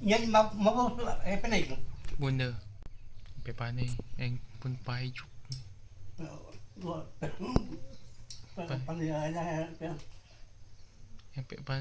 Yan, ma- eh, panay ko. Bunda. Sampai panik. Yang pun pahit juk. Panay, Yang pek panik.